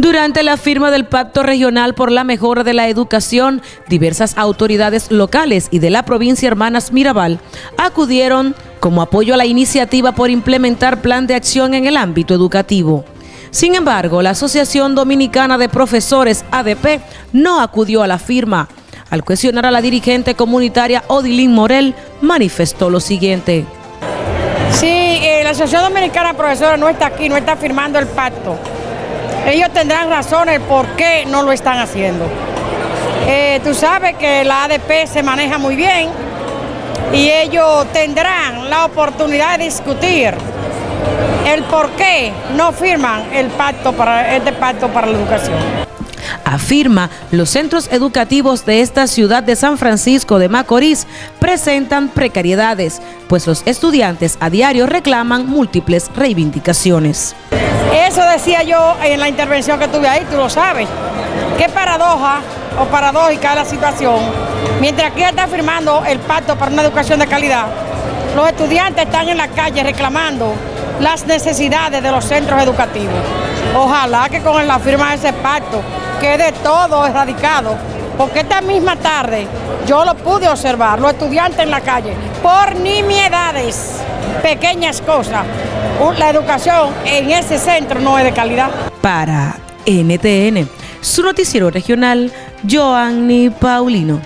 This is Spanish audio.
Durante la firma del Pacto Regional por la Mejora de la Educación, diversas autoridades locales y de la provincia Hermanas Mirabal acudieron como apoyo a la iniciativa por implementar plan de acción en el ámbito educativo. Sin embargo, la Asociación Dominicana de Profesores ADP no acudió a la firma. Al cuestionar a la dirigente comunitaria Odilín Morel, manifestó lo siguiente. Sí, eh, la Asociación Dominicana de Profesores no está aquí, no está firmando el pacto ellos tendrán razones por qué no lo están haciendo. Eh, tú sabes que la ADP se maneja muy bien y ellos tendrán la oportunidad de discutir el por qué no firman el pacto para, este pacto para la educación. Afirma, los centros educativos de esta ciudad de San Francisco de Macorís presentan precariedades, pues los estudiantes a diario reclaman múltiples reivindicaciones. Eso decía yo en la intervención que tuve ahí, tú lo sabes. Qué paradoja o paradójica la situación. Mientras aquí está firmando el pacto para una educación de calidad, los estudiantes están en la calle reclamando las necesidades de los centros educativos. Ojalá que con la firma de ese pacto quede todo erradicado, porque esta misma tarde yo lo pude observar, los estudiantes en la calle, por nimiedades, pequeñas cosas. La educación en ese centro no es de calidad. Para NTN, su noticiero regional, Joanny Paulino.